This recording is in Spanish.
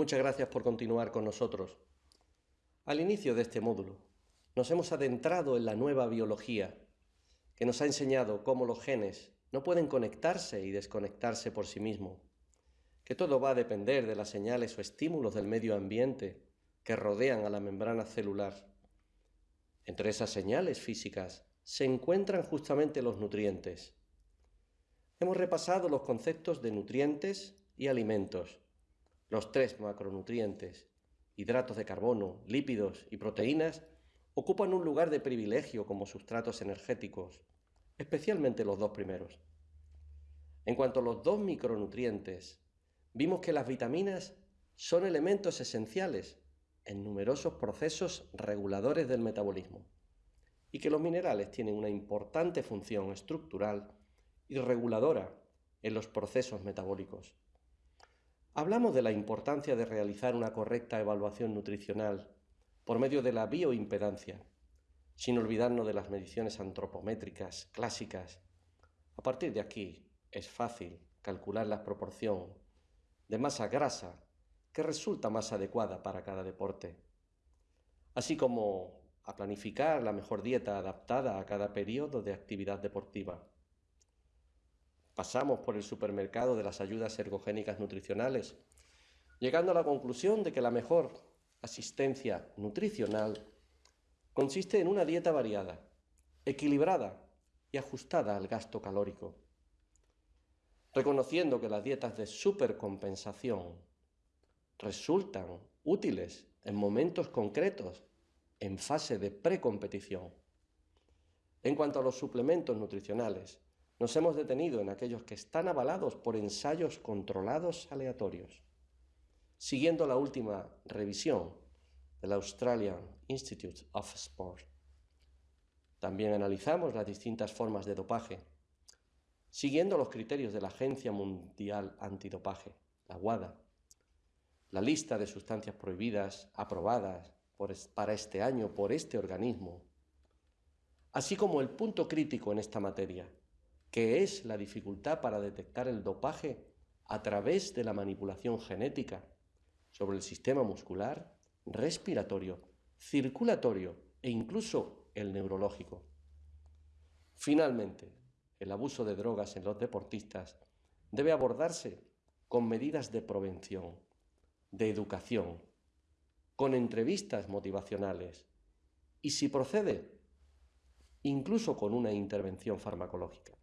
Muchas gracias por continuar con nosotros. Al inicio de este módulo, nos hemos adentrado en la nueva biología, que nos ha enseñado cómo los genes no pueden conectarse y desconectarse por sí mismos, que todo va a depender de las señales o estímulos del medio ambiente que rodean a la membrana celular. Entre esas señales físicas se encuentran justamente los nutrientes. Hemos repasado los conceptos de nutrientes y alimentos, los tres macronutrientes, hidratos de carbono, lípidos y proteínas, ocupan un lugar de privilegio como sustratos energéticos, especialmente los dos primeros. En cuanto a los dos micronutrientes, vimos que las vitaminas son elementos esenciales en numerosos procesos reguladores del metabolismo y que los minerales tienen una importante función estructural y reguladora en los procesos metabólicos. Hablamos de la importancia de realizar una correcta evaluación nutricional por medio de la bioimpedancia, sin olvidarnos de las mediciones antropométricas clásicas. A partir de aquí es fácil calcular la proporción de masa grasa que resulta más adecuada para cada deporte, así como a planificar la mejor dieta adaptada a cada periodo de actividad deportiva. Pasamos por el supermercado de las ayudas ergogénicas nutricionales, llegando a la conclusión de que la mejor asistencia nutricional consiste en una dieta variada, equilibrada y ajustada al gasto calórico. Reconociendo que las dietas de supercompensación resultan útiles en momentos concretos en fase de precompetición. En cuanto a los suplementos nutricionales, nos hemos detenido en aquellos que están avalados por ensayos controlados aleatorios. Siguiendo la última revisión del Australian Institute of Sport. También analizamos las distintas formas de dopaje, siguiendo los criterios de la Agencia Mundial Antidopaje, la WADA, la lista de sustancias prohibidas aprobadas para este año por este organismo, así como el punto crítico en esta materia, que es la dificultad para detectar el dopaje a través de la manipulación genética sobre el sistema muscular, respiratorio, circulatorio e incluso el neurológico. Finalmente, el abuso de drogas en los deportistas debe abordarse con medidas de prevención, de educación, con entrevistas motivacionales y, si procede, incluso con una intervención farmacológica.